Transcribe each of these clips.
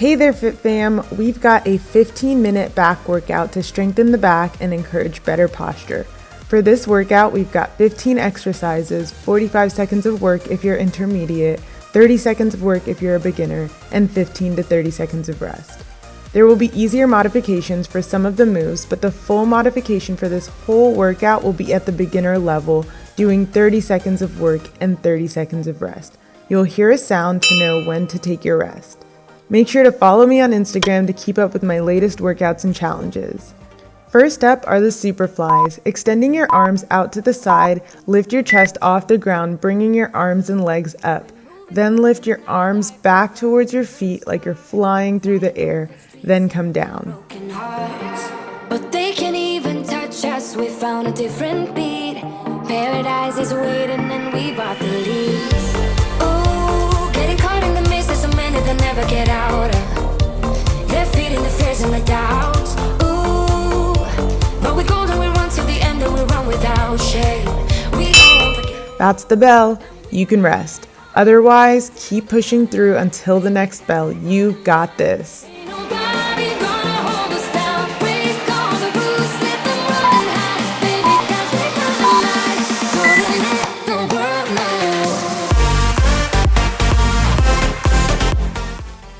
Hey there, Fit Fam! We've got a 15 minute back workout to strengthen the back and encourage better posture. For this workout, we've got 15 exercises, 45 seconds of work if you're intermediate, 30 seconds of work if you're a beginner, and 15 to 30 seconds of rest. There will be easier modifications for some of the moves, but the full modification for this whole workout will be at the beginner level, doing 30 seconds of work and 30 seconds of rest. You'll hear a sound to know when to take your rest. Make sure to follow me on Instagram to keep up with my latest workouts and challenges. First up are the super flies. Extending your arms out to the side, lift your chest off the ground, bringing your arms and legs up. Then lift your arms back towards your feet like you're flying through the air, then come down. But they can even touch us, we found a different beat. Paradise is waiting and we bought the leaves. That's the bell. You can rest. Otherwise, keep pushing through until the next bell. You got this.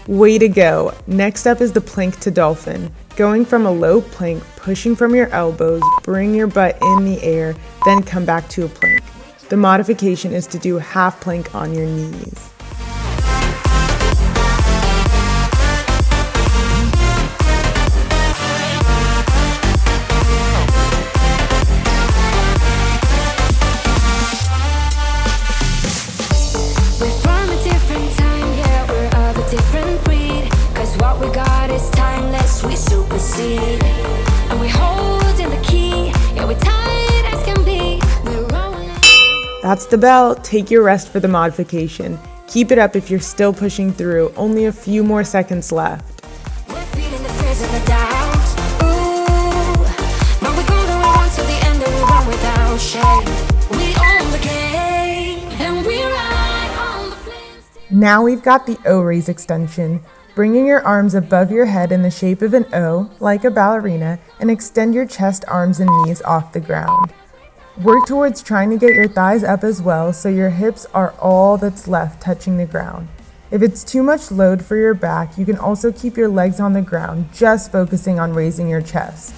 Way to go! Next up is the plank to dolphin. Going from a low plank, pushing from your elbows, bring your butt in the air, then come back to a plank. The modification is to do half plank on your knees. That's the bell. Take your rest for the modification. Keep it up if you're still pushing through. Only a few more seconds left. Now we've got the O raise extension. Bringing your arms above your head in the shape of an O, like a ballerina, and extend your chest, arms, and knees off the ground. Work towards trying to get your thighs up as well so your hips are all that's left touching the ground. If it's too much load for your back, you can also keep your legs on the ground, just focusing on raising your chest.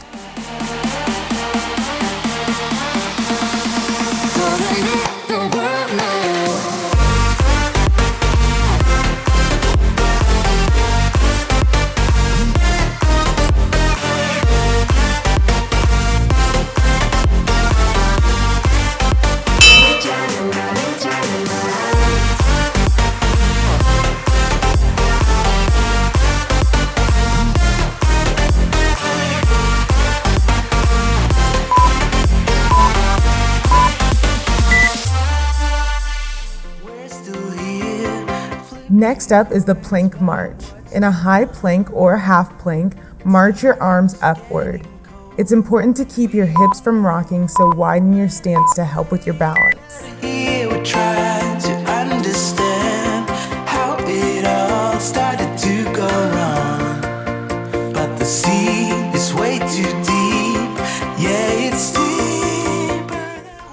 Next up is the plank march. In a high plank or half plank, march your arms upward. It's important to keep your hips from rocking, so widen your stance to help with your balance.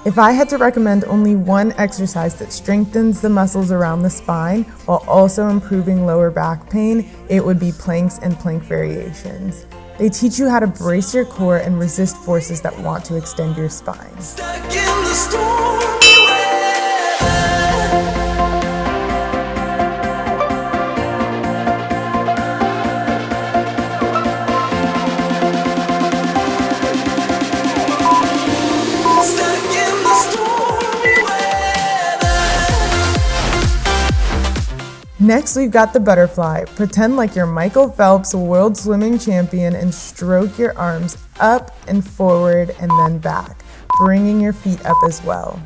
If I had to recommend only one exercise that strengthens the muscles around the spine while also improving lower back pain, it would be planks and plank variations. They teach you how to brace your core and resist forces that want to extend your spine. Next, we've got the butterfly. Pretend like you're Michael Phelps, world swimming champion, and stroke your arms up and forward and then back, bringing your feet up as well.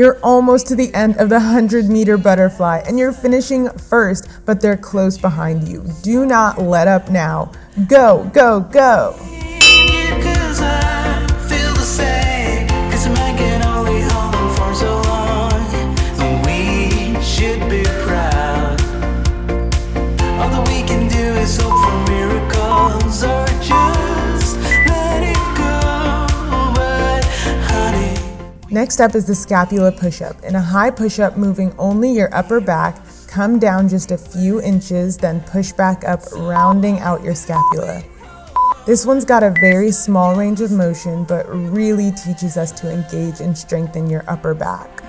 You're almost to the end of the 100 meter butterfly and you're finishing first, but they're close behind you. Do not let up now. Go, go, go. Next up is the scapula push-up. In a high push-up, moving only your upper back, come down just a few inches, then push back up, rounding out your scapula. This one's got a very small range of motion, but really teaches us to engage and strengthen your upper back.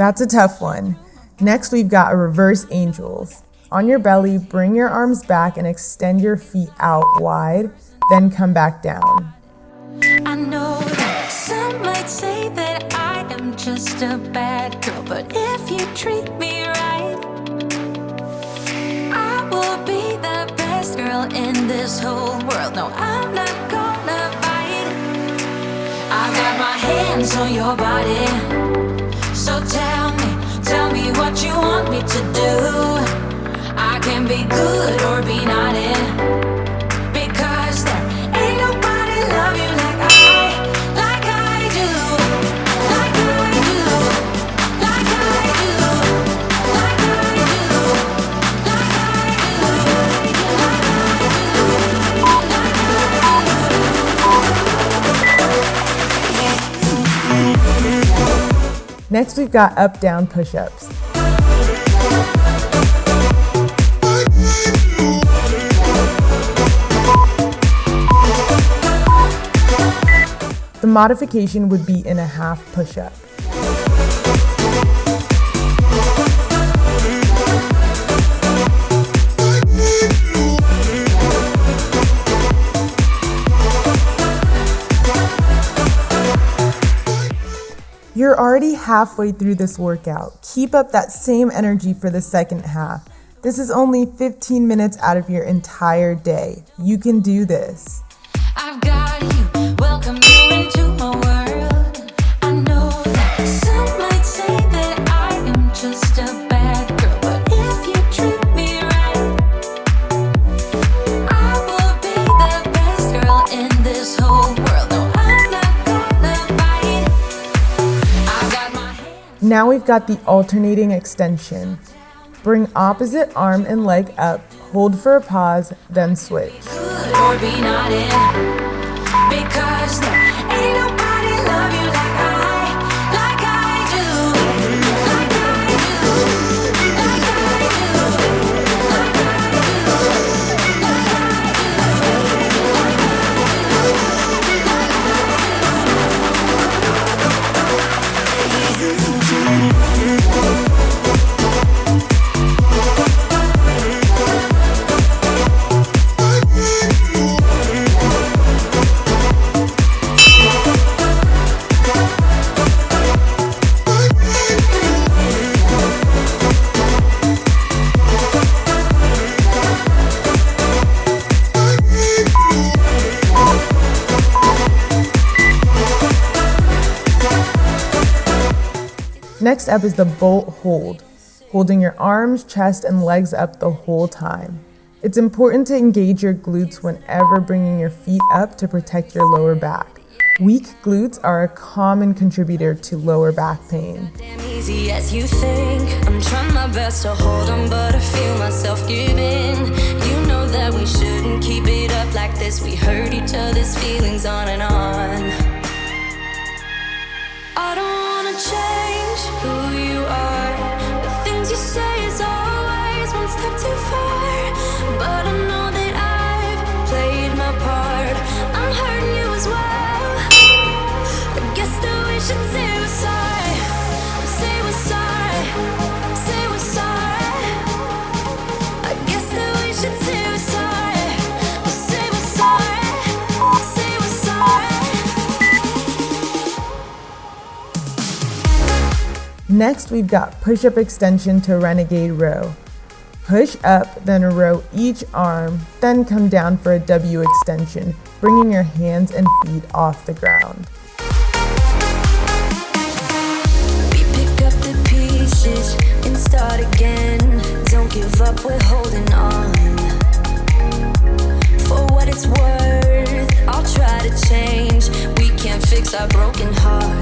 That's a tough one. Next, we've got reverse angels. On your belly, bring your arms back and extend your feet out wide, then come back down. I know that some might say that I am just a bad girl, but if you treat me right, I will be the best girl in this whole world. No, I'm not gonna bite. I got my hands on your body. What you want me to do. I can be good or be naughty. Because there ain't nobody love you like I, do. Like I. Like I do. Next, we've got up-down push-ups. The modification would be in a half push-up. You're already halfway through this workout. Keep up that same energy for the second half. This is only 15 minutes out of your entire day. You can do this. Now we've got the alternating extension. Bring opposite arm and leg up, hold for a pause, then switch. Next up is the boat hold, holding your arms, chest, and legs up the whole time. It's important to engage your glutes whenever bringing your feet up to protect your lower back. Weak glutes are a common contributor to lower back pain. We hurt each other's feelings on and on change who you are. Next, we've got push-up extension to renegade row. Push up, then row each arm, then come down for a W extension, bringing your hands and feet off the ground. We pick up the pieces and start again. Don't give up, we're holding on. For what it's worth, I'll try to change. We can't fix our broken hearts.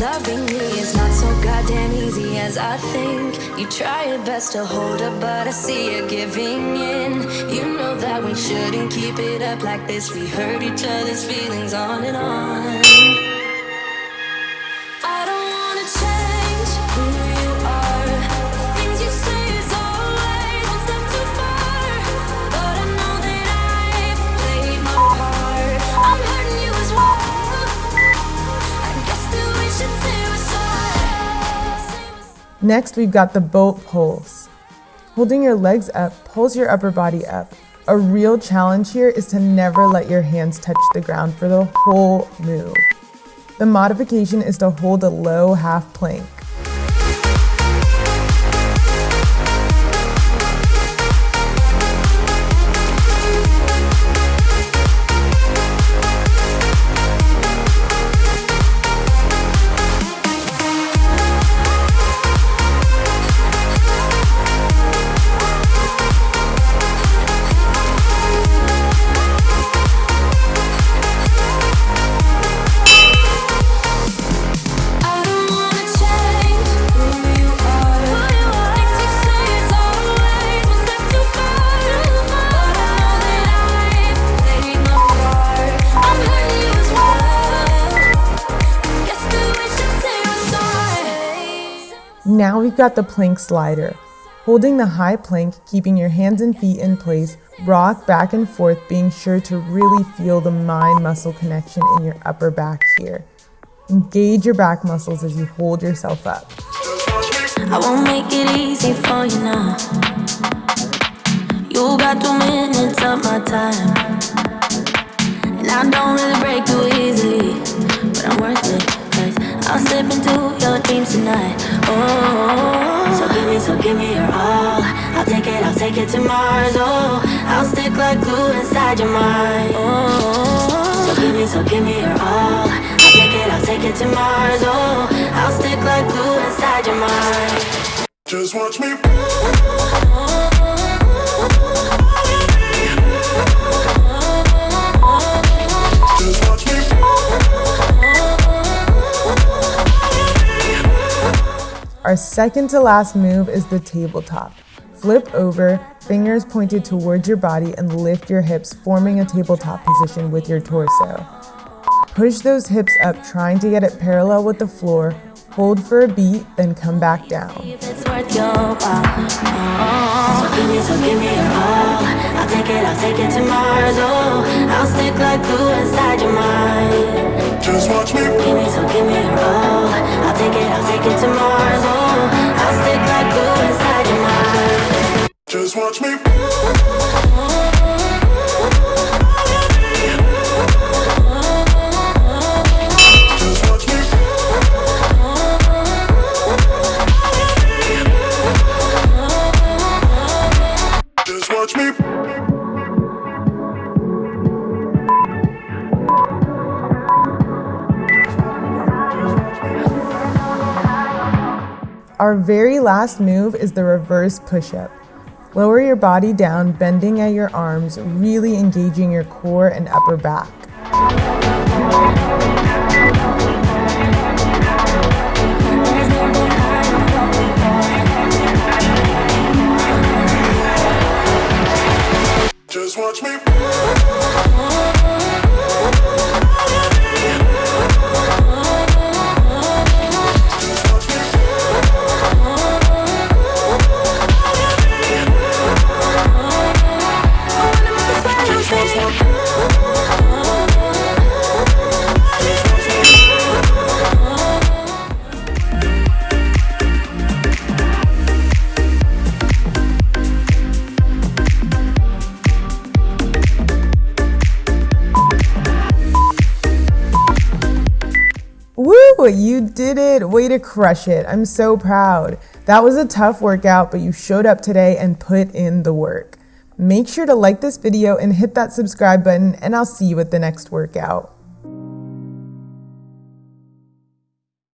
Loving me is not so goddamn easy as I think. You try your best to hold up, but I see you giving in. You know that we shouldn't keep it up like this. We hurt each other's feelings on and on. Next, we've got the boat pulls. Holding your legs up, pulls your upper body up. A real challenge here is to never let your hands touch the ground for the whole move. The modification is to hold a low half plank. Now we've got the plank slider. Holding the high plank, keeping your hands and feet in place, rock back and forth, being sure to really feel the mind muscle connection in your upper back here. Engage your back muscles as you hold yourself up. I won't make it easy for you now. You got two minutes of my time. And I don't really break too easily. But I'm worth it. I'll slip into your dreams tonight. Oh, so give me, so give me your all. I'll take it, I'll take it to Mars. Oh, I'll stick like glue inside your mind. Oh, so give me, so give me your all. I'll take it, I'll take it to Mars. Oh, I'll stick like glue inside your mind. Just watch me. Oh. Our second to last move is the tabletop. Flip over, fingers pointed towards your body, and lift your hips, forming a tabletop position with your torso. Push those hips up, trying to get it parallel with the floor. Hold for a beat, then come back down. If it's worth your while. Oh, so give me, so give me your all. I'll take it, I'll take it to Mars. I'll stick like glue inside your mind. Just watch me. Give me, so give me your all. I'll take it, I'll take it to Mars. I'll stick like glue inside your mind. Just watch me. Oh, Our very last move is the reverse push up. Lower your body down, bending at your arms, really engaging your core and upper back. Just watch me. You did it. Way to crush it. I'm so proud. That was a tough workout, but you showed up today and put in the work. Make sure to like this video and hit that subscribe button, and I'll see you at the next workout.